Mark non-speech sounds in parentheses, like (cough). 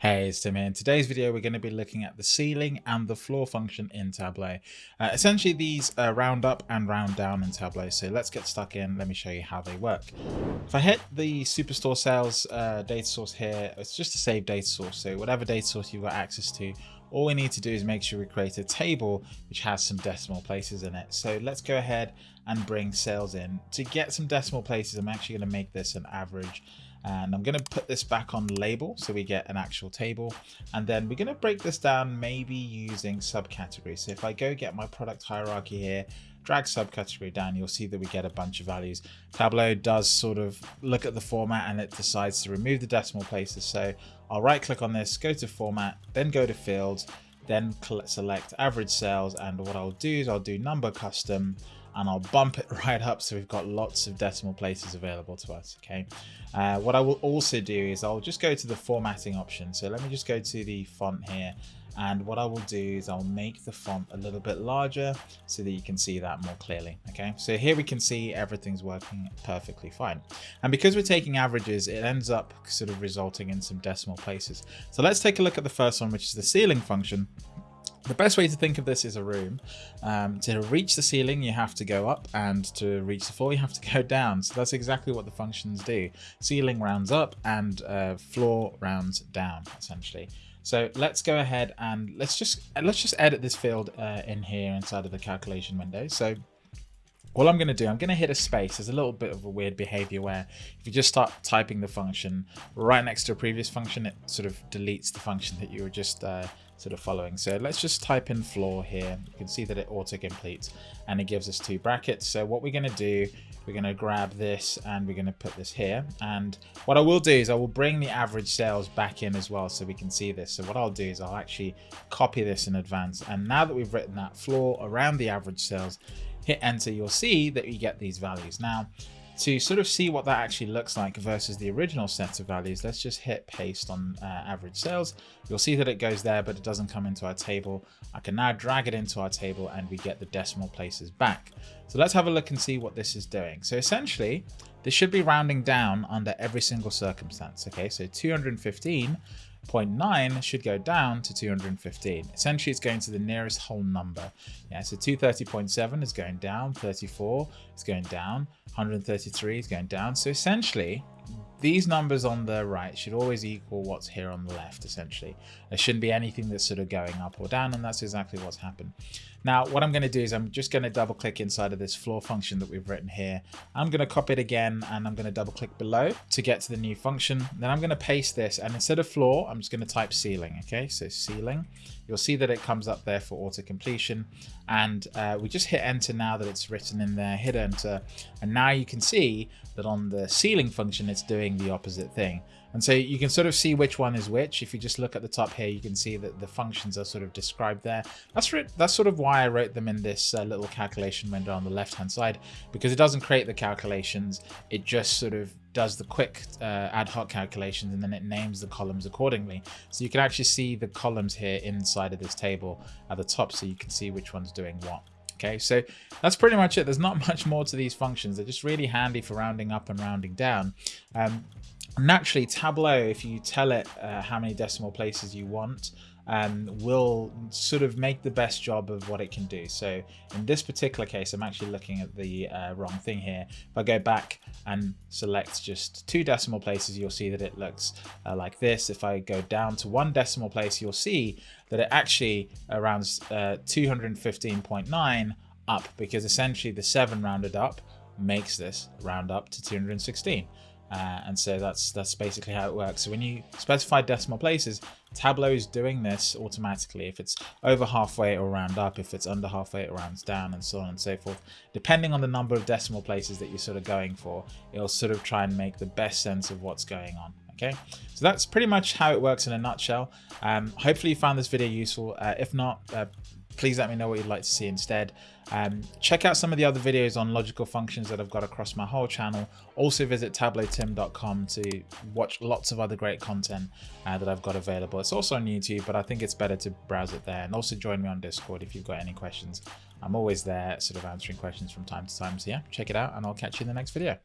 Hey, it's Tim here. In today's video, we're going to be looking at the ceiling and the floor function in Tableau. Uh, essentially, these round up and round down in Tableau. So let's get stuck in. Let me show you how they work. If I hit the Superstore Sales uh, data source here, it's just a save data source. So whatever data source you've got access to, all we need to do is make sure we create a table which has some decimal places in it. So let's go ahead and bring sales in. To get some decimal places, I'm actually going to make this an average and I'm going to put this back on label so we get an actual table. And then we're going to break this down maybe using subcategories. So if I go get my product hierarchy here drag subcategory down you'll see that we get a bunch of values. Tableau does sort of look at the format and it decides to remove the decimal places. So I'll right click on this go to format then go to fields then select average sales. And what I'll do is I'll do number custom and I'll bump it (laughs) right up so we've got lots of decimal places available to us okay? Uh, what I will also do is I'll just go to the formatting option. So let me just go to the font here and what I will do is I'll make the font a little bit larger so that you can see that more clearly okay? So here we can see everything's working perfectly fine. And because we're taking averages it ends up sort of resulting in some decimal places. So let's take a look at the first one which is the ceiling function the best way to think of this is a room. Um, to reach the ceiling, you have to go up, and to reach the floor, you have to go down. So that's exactly what the functions do. Ceiling rounds up, and uh, floor rounds down, essentially. So let's go ahead and let's just let's just edit this field uh, in here inside of the calculation window. So all I'm going to do, I'm going to hit a space. There's a little bit of a weird behavior where if you just start typing the function right next to a previous function, it sort of deletes the function that you were just uh, sort of following. So let's just type in floor here. You can see that it auto completes and it gives us two brackets. So what we're going to do, we're going to grab this and we're going to put this here. And what I will do is I will bring the average sales back in as well so we can see this. So what I'll do is I'll actually copy this in advance. And now that we've written that floor around the average sales, hit enter, you'll see that you get these values. Now, to sort of see what that actually looks like versus the original set of values, let's just hit paste on uh, average sales. You'll see that it goes there, but it doesn't come into our table. I can now drag it into our table and we get the decimal places back. So let's have a look and see what this is doing. So essentially, this should be rounding down under every single circumstance. Okay, so 215 0.9 should go down to 215. Essentially, it's going to the nearest whole number. Yeah, so 230.7 is going down, 34 is going down, 133 is going down. So essentially, these numbers on the right should always equal what's here on the left, essentially. There shouldn't be anything that's sort of going up or down, and that's exactly what's happened. Now, what I'm going to do is I'm just going to double click inside of this floor function that we've written here. I'm going to copy it again, and I'm going to double click below to get to the new function. Then I'm going to paste this, and instead of floor, I'm just going to type ceiling, okay? So ceiling. You'll see that it comes up there for auto completion, and uh, we just hit enter now that it's written in there, hit enter, and now you can see that on the ceiling function, it's doing doing the opposite thing. And so you can sort of see which one is which. If you just look at the top here, you can see that the functions are sort of described there. That's that's sort of why I wrote them in this uh, little calculation window on the left-hand side, because it doesn't create the calculations. It just sort of does the quick uh, ad hoc calculations and then it names the columns accordingly. So you can actually see the columns here inside of this table at the top so you can see which one's doing what. Okay, so that's pretty much it. There's not (laughs) much more to these functions. They're just really handy for rounding up and rounding down. Um, naturally, Tableau, if you tell it uh, how many decimal places you want, um, will sort of make the best job of what it can do. So in this particular case, I'm actually looking at the uh, wrong thing here. If I go back and select just two decimal places, you'll see that it looks uh, like this. If I go down to one decimal place, you'll see that it actually rounds uh, 215.9 up because essentially the 7 rounded up makes this round up to 216. Uh, and so that's that's basically how it works. So when you specify decimal places, Tableau is doing this automatically. If it's over halfway, it'll round up. If it's under halfway, it rounds down and so on and so forth. Depending on the number of decimal places that you're sort of going for, it'll sort of try and make the best sense of what's going on. Okay, so that's pretty much how it works in a nutshell. Um, hopefully you found this video useful. Uh, if not, uh, please let me know what you'd like to see instead. Um, check out some of the other videos on logical functions that I've got across my whole channel. Also visit tableautim.com to watch lots of other great content uh, that I've got available. It's also on YouTube, but I think it's better to browse it there. And also join me on Discord if you've got any questions. I'm always there sort of answering questions from time to time. So yeah, check it out and I'll catch you in the next video.